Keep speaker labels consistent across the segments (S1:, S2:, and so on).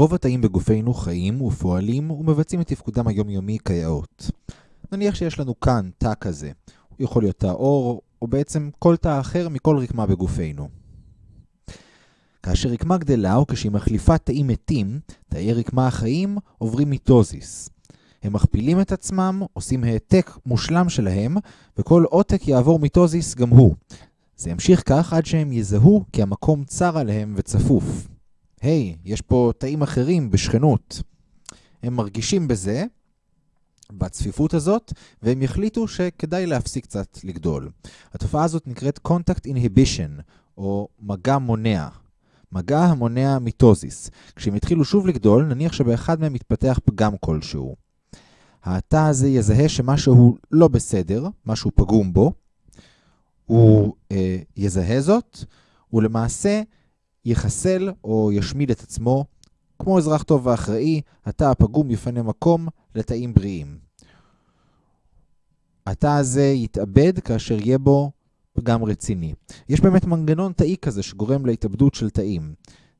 S1: רוב התאים בגופנו חיים ופועלים ומבצעים את תפקודם היומיומי כיאות. נניח שיש לנו כאן תא כזה. הוא יכול להיות תא עור, או בעצם כל תא אחר מכל רקמה בגופנו. כאשר רקמה גדלה או כשהיא מחליפה תאים מתים, תאי רקמה החיים עוברים מיטוזיס. הם מכפילים את עצמם, עושים העתק מושלם שלהם, וכל עותק יעבור מיטוזיס גם הוא. זה ימשיך כך עד שהם יזהו כי המקום צר עליהם וצפוף. היי, יש פה תאים אחרים בשכנות. הם מרגישים בזה, בצפיפות הזאת, והם יחליטו שכדאי להפסיק קצת לגדול. התופעה הזאת נקראת Contact Inhibition, או מגע מונע. מגע המונע מיטוזיס. כשהם יתחילו שוב לגדול, נניח שבאחד מהם מתפתח פגם כלשהו. התא הזה יזהה שמשהו לא בסדר, משהו פגום בו, הוא אה, יזהה זאת, ולמעשה יחסל או ישמיד את עצמו. כמו אזרח טוב ואחראי, התא הפגום יפנה מקום לתאים בריאים. התא הזה יתאבד כאשר יהיה בו פגם רציני. יש באמת מנגנון תאי כזה שגורם להתאבדות של תאים.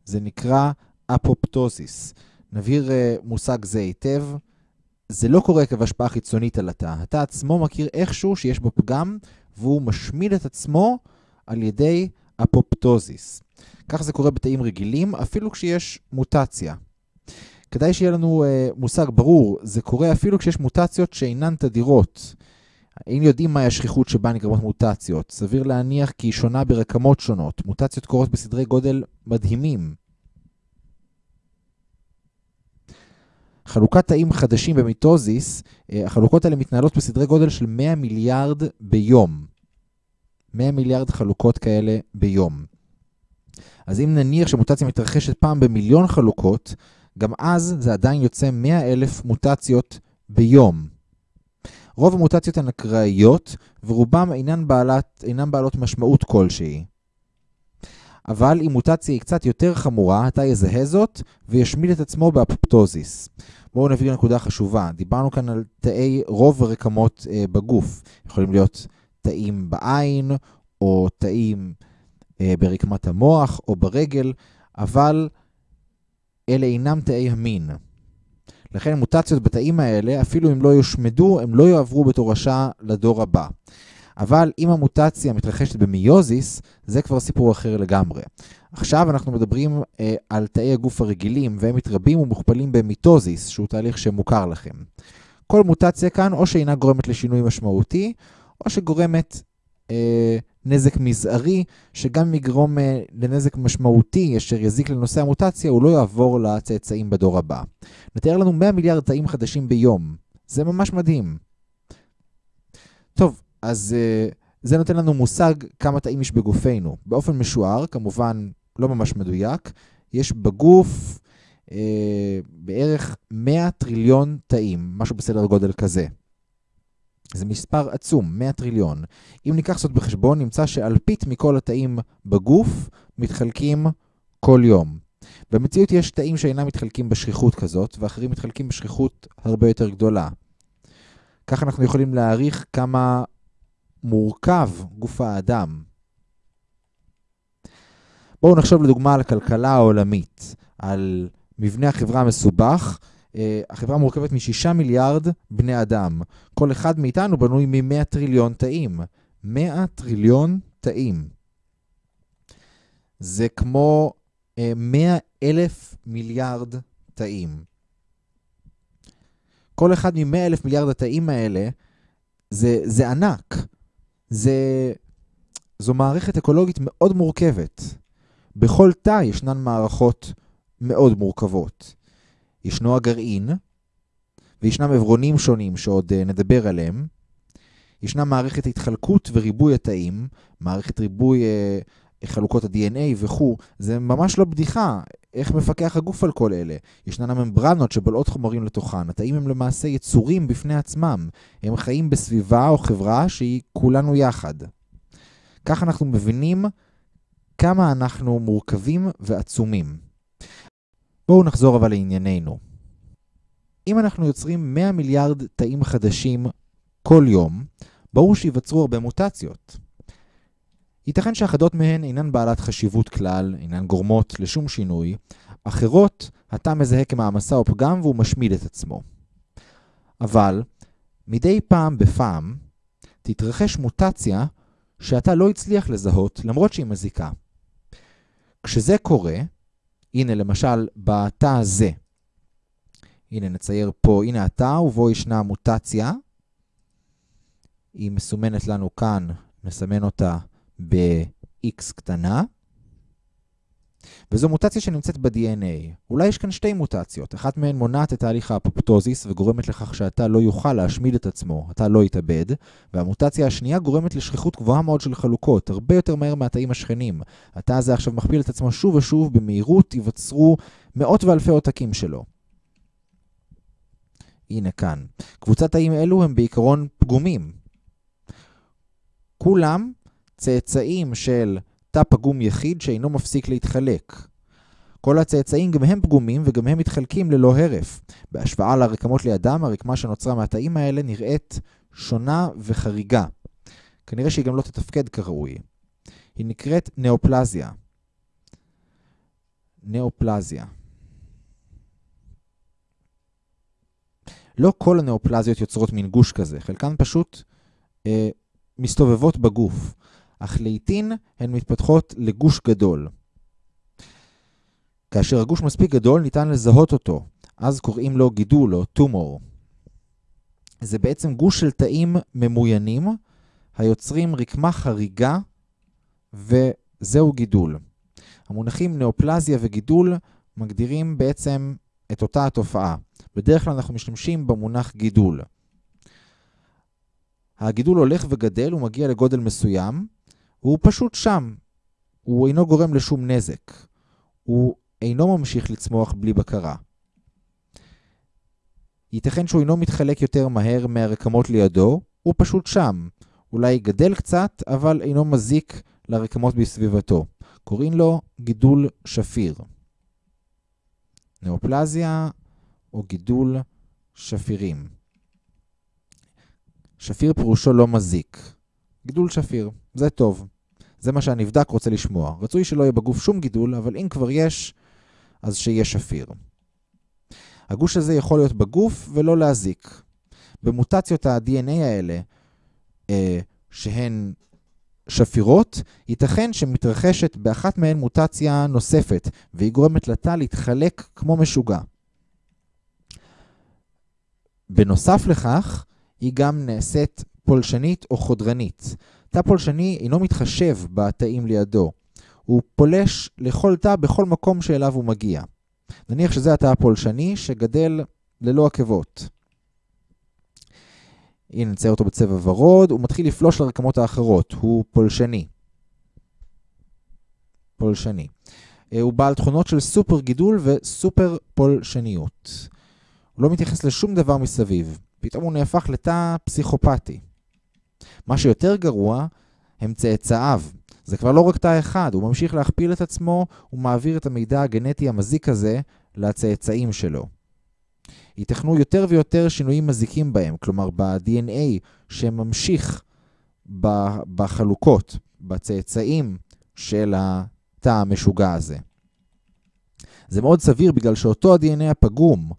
S1: זה נקרא אפופטוזיס. נבהיר uh, מושג זה היטב. זה לא קורה עקב השפעה חיצונית על התא. התא עצמו מכיר איכשהו שיש בו פגם, והוא משמיד את עצמו על ידי אפופטוזיס. כך זה קורה בתאים רגילים, אפילו כשיש מוטציה. כדאי שיהיה לנו uh, מושג ברור, זה קורה אפילו כשיש מוטציות שאינן תדירות. האם יודעים מהי השכיחות שבה נגרמות מוטציות? סביר להניח כי היא שונה ברקמות שונות. מוטציות קורות בסדרי גודל מדהימים. חלוקת תאים חדשים במיטוזיס, אה, החלוקות האלה מתנהלות בסדרי גודל של 100 מיליארד ביום. 100 מיליארד חלוקות כאלה ביום. אז אם נניח שמוטציה מתרחשת פעם במיליון חלוקות, גם אז זה עדיין יוצא 100 אלף מוטציות ביום. רוב המוטציות הן אקראיות, ורובם אינן בעלת, אינן בעלות משמעות כלשהי. אבל אם מוטציה היא קצת יותר חמורה, אתה יזהה זאת וישמיד את עצמו באפופטוזיס. בואו נביא לנקודה חשובה. דיברנו כאן על תאי רוב הרקמות אה, בגוף. יכולים להיות תאים בעין, או תאים ברקמת המוח, או ברגל, אבל אלה אינם תאי המין. לכן מוטציות בתאים האלה, אפילו אם לא יושמדו, הם לא יועברו בתורשה לדור הבא. אבל אם המוטציה מתרחשת במיוזיס, זה כבר סיפור אחר לגמרי. עכשיו אנחנו מדברים אה, על תאי הגוף הרגילים, והם מתרבים ומוכפלים במיטוזיס, שהוא תהליך שמוכר לכם. כל מוטציה כאן או שאינה גורמת לשינוי משמעותי, או שגורמת אה, נזק מזערי, שגם יגרום אה, לנזק משמעותי אשר יזיק לנושא המוטציה, הוא לא יעבור לצאצאים בדור הבא. נתאר לנו 100 מיליארד תאים חדשים ביום. זה ממש מדהים. טוב, אז uh, זה נותן לנו מושג כמה תאים יש בגופנו. באופן משוער, כמובן לא ממש מדויק, יש בגוף uh, בערך 100 טריליון תאים, משהו בסדר גודל כזה. זה מספר עצום, 100 טריליון. אם ניקח זאת בחשבון, נמצא שאלפית מכל התאים בגוף מתחלקים כל יום. במציאות יש תאים שאינם מתחלקים בשכיחות כזאת, ואחרים מתחלקים בשכיחות הרבה יותר גדולה. כך אנחנו יכולים להעריך כמה מורכב גוף האדם. בואו נחשוב לדוגמה על הכלכלה העולמית, על מבנה החברה המסובך. אה, החברה מורכבת משישה מיליארד בני אדם. כל אחד מאיתנו בנוי מ-100 טריליון תאים. 100 טריליון תאים. זה כמו 100 אה, אלף מיליארד תאים. כל אחד מ-100 אלף מיליארד התאים האלה זה, זה ענק. זה, זו מערכת אקולוגית מאוד מורכבת. בכל תא ישנן מערכות מאוד מורכבות. ישנו הגרעין, וישנם עברונים שונים שעוד uh, נדבר עליהם. ישנה מערכת התחלקות וריבוי התאים, מערכת ריבוי uh, חלוקות ה-DNA וכו', זה ממש לא בדיחה. איך מפקח הגוף על כל אלה? ישנן הממברנות שבולעות חומרים לתוכן. התאים הם למעשה יצורים בפני עצמם. הם חיים בסביבה או חברה שהיא כולנו יחד. כך אנחנו מבינים כמה אנחנו מורכבים ועצומים. בואו נחזור אבל לענייננו. אם אנחנו יוצרים 100 מיליארד תאים חדשים כל יום, ברור שיווצרו הרבה מוטציות. ייתכן שאחדות מהן אינן בעלת חשיבות כלל, אינן גורמות לשום שינוי, אחרות התא מזהה כמעמסה או פגם והוא משמיד את עצמו. אבל מדי פעם בפעם תתרחש מוטציה שהתא לא הצליח לזהות למרות שהיא מזיקה. כשזה קורה, הנה למשל בתא הזה, הנה נצייר פה, הנה התא ובו ישנה מוטציה, היא מסומנת לנו כאן, נסמן אותה ב-X קטנה, וזו מוטציה שנמצאת ב-DNA. אולי יש כאן שתי מוטציות, אחת מהן מונעת את תהליך האפופטוזיס וגורמת לכך שהתא לא יוכל להשמיד את עצמו, התא לא יתאבד, והמוטציה השנייה גורמת לשכיחות גבוהה מאוד של חלוקות, הרבה יותר מהר מהתאים השכנים. התא הזה עכשיו מכפיל את עצמו שוב ושוב, במהירות ייווצרו מאות ואלפי עותקים שלו. הנה כאן. קבוצת תאים אלו הם בעיקרון פגומים. כולם צאצאים של תא פגום יחיד שאינו מפסיק להתחלק. כל הצאצאים גם הם פגומים וגם הם מתחלקים ללא הרף. בהשוואה לרקמות לידם, הרקמה שנוצרה מהתאים האלה נראית שונה וחריגה. כנראה שהיא גם לא תתפקד כראוי. היא נקראת נאופלזיה. נאופלזיה. לא כל הנאופלזיות יוצרות מין גוש כזה, חלקן פשוט אה, מסתובבות בגוף. אך לעיתים הן מתפתחות לגוש גדול. כאשר הגוש מספיק גדול ניתן לזהות אותו, אז קוראים לו גידול או טומור. זה בעצם גוש של תאים ממוינים היוצרים רקמה חריגה וזהו גידול. המונחים נאופלזיה וגידול מגדירים בעצם את אותה התופעה. בדרך כלל אנחנו משתמשים במונח גידול. הגידול הולך וגדל, הוא מגיע לגודל מסוים, הוא פשוט שם. הוא אינו גורם לשום נזק. הוא אינו ממשיך לצמוח בלי בקרה. ייתכן שהוא אינו מתחלק יותר מהר מהרקמות לידו, הוא פשוט שם. אולי גדל קצת, אבל אינו מזיק לרקמות בסביבתו. קוראים לו גידול שפיר. נאופלזיה או גידול שפירים. שפיר פירושו לא מזיק. גידול שפיר. זה טוב. זה מה שהנבדק רוצה לשמוע. רצוי שלא יהיה בגוף שום גידול, אבל אם כבר יש, אז שיהיה שפיר. הגוש הזה יכול להיות בגוף ולא להזיק. במוטציות ה-DNA האלה, אה, שהן שפירות, ייתכן שמתרחשת באחת מהן מוטציה נוספת, והיא גורמת לתא להתחלק כמו משוגע. בנוסף לכך, היא גם נעשית פולשנית או חודרנית. תא פולשני אינו מתחשב בתאים לידו. הוא פולש לכל תא בכל מקום שאליו הוא מגיע. נניח שזה התא הפולשני שגדל ללא עקבות. הנה נצייר אותו בצבע ורוד, הוא מתחיל לפלוש לרקמות האחרות, הוא פולשני. פולשני. אה, הוא בעל תכונות של סופר גידול וסופר פולשניות. הוא לא מתייחס לשום דבר מסביב. פתאום הוא נהפך לתא פסיכופתי. מה שיותר גרוע הם צאצאיו. זה כבר לא רק תא אחד, הוא ממשיך להכפיל את עצמו, הוא מעביר את המידע הגנטי המזיק הזה לצאצאים שלו. ייתכנו יותר ויותר שינויים מזיקים בהם, כלומר ב-DNA שממשיך בחלוקות, בצאצאים של התא המשוגע הזה. זה מאוד סביר בגלל שאותו ה-DNA הפגום,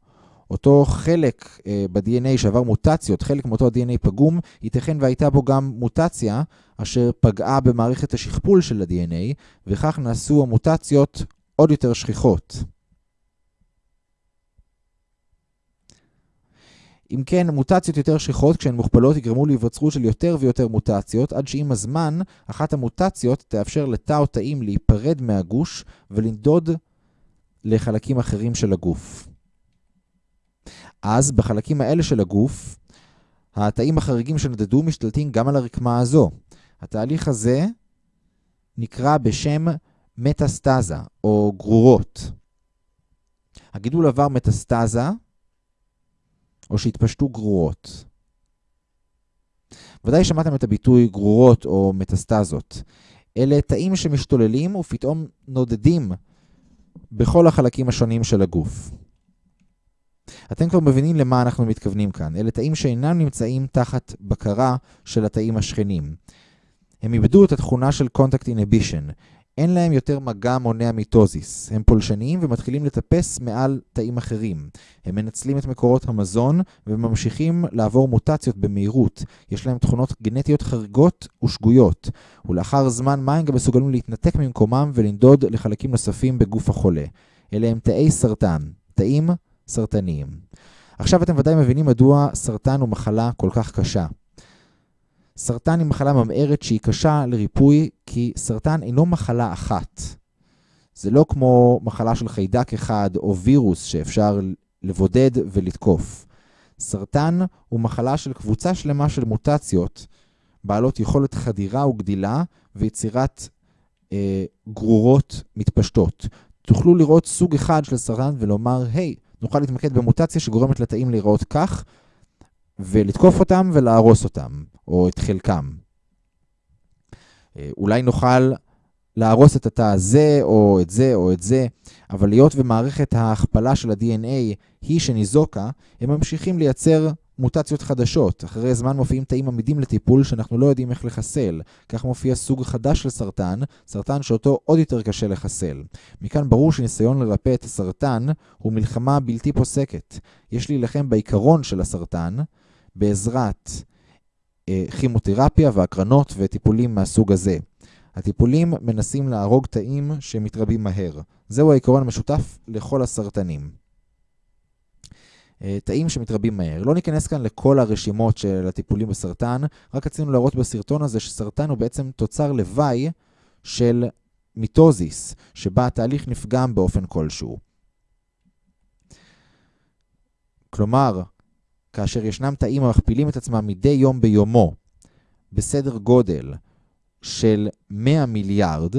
S1: אותו חלק uh, ב-DNA שעבר מוטציות, חלק מאותו ה-DNA פגום, ייתכן והייתה בו גם מוטציה אשר פגעה במערכת השכפול של ה-DNA, וכך נעשו המוטציות עוד יותר שכיחות. אם כן, מוטציות יותר שכיחות, כשהן מוכפלות, יגרמו להיווצרות של יותר ויותר מוטציות, עד שעם הזמן, אחת המוטציות תאפשר לתא או תאים להיפרד מהגוש ולנדוד לחלקים אחרים של הגוף. אז בחלקים האלה של הגוף, התאים החריגים שנדדו משתלטים גם על הרקמה הזו. התהליך הזה נקרא בשם מטסטזה, או גרורות. הגידול עבר מטסטזה, או שהתפשטו גרורות. ודאי שמעתם את הביטוי גרורות או מטסטזות. אלה תאים שמשתוללים ופתאום נודדים בכל החלקים השונים של הגוף. אתם כבר מבינים למה אנחנו מתכוונים כאן. אלה תאים שאינם נמצאים תחת בקרה של התאים השכנים. הם איבדו את התכונה של Contact Inhibition. אין להם יותר מגע מונע מיטוזיס. הם פולשניים ומתחילים לטפס מעל תאים אחרים. הם מנצלים את מקורות המזון וממשיכים לעבור מוטציות במהירות. יש להם תכונות גנטיות חריגות ושגויות. ולאחר זמן מה הם גם מסוגלים להתנתק ממקומם ולנדוד לחלקים נוספים בגוף החולה. אלה הם תאי סרטן, תאים סרטניים. עכשיו אתם ודאי מבינים מדוע סרטן הוא מחלה כל כך קשה. סרטן היא מחלה ממארת שהיא קשה לריפוי, כי סרטן אינו מחלה אחת. זה לא כמו מחלה של חיידק אחד או וירוס שאפשר לבודד ולתקוף. סרטן הוא מחלה של קבוצה שלמה של מוטציות, בעלות יכולת חדירה וגדילה ויצירת אה, גרורות מתפשטות. תוכלו לראות סוג אחד של סרטן ולומר, היי, נוכל להתמקד במוטציה שגורמת לתאים להיראות כך, ולתקוף אותם ולהרוס אותם, או את חלקם. אה, אולי נוכל להרוס את התא הזה, או את זה, או את זה, אבל היות ומערכת ההכפלה של ה-DNA היא שניזוקה, הם ממשיכים לייצר מוטציות חדשות. אחרי זמן מופיעים תאים עמידים לטיפול שאנחנו לא יודעים איך לחסל. כך מופיע סוג חדש של סרטן, סרטן שאותו עוד יותר קשה לחסל. מכאן ברור שניסיון לרפא את הסרטן הוא מלחמה בלתי פוסקת. יש להילחם בעיקרון של הסרטן בעזרת אה, כימותרפיה והקרנות וטיפולים מהסוג הזה. הטיפולים מנסים להרוג תאים שמתרבים מהר. זהו העיקרון המשותף לכל הסרטנים. אה, תאים שמתרבים מהר. לא ניכנס כאן לכל הרשימות של הטיפולים בסרטן, רק רצינו להראות בסרטון הזה שסרטן הוא בעצם תוצר לוואי של מיטוזיס, שבה התהליך נפגם באופן כלשהו. כלומר, כאשר ישנם תאים המכפילים את עצמם מדי יום ביומו בסדר גודל של 100 מיליארד,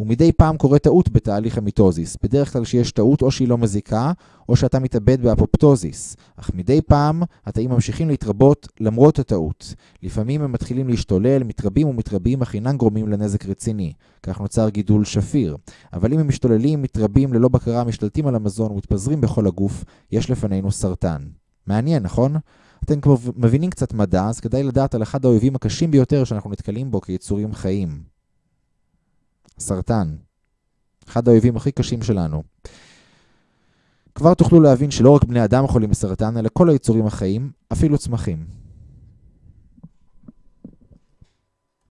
S1: ומדי פעם קורה טעות בתהליך המיטוזיס. בדרך כלל כשיש טעות או שהיא לא מזיקה, או שהתא מתאבד באפופטוזיס. אך מדי פעם התאים ממשיכים להתרבות למרות הטעות. לפעמים הם מתחילים להשתולל, מתרבים ומתרבים, אך אינם גורמים לנזק רציני. כך נוצר גידול שפיר. אבל אם הם משתוללים, מתרבים ללא בקרה, משתלטים על המזון ומתפזרים בכל הגוף, יש לפנינו סרטן. מעניין, נכון? אתם כבר מבינים קצת מדע, אז כדאי לדעת על אחד האויבים הקשים ביותר שאנחנו נתקלים בו כיצורים חיים. סרטן. אחד האויבים הכי קשים שלנו. כבר תוכלו להבין שלא רק בני אדם חולים בסרטן, אלא כל היצורים החיים, אפילו צמחים.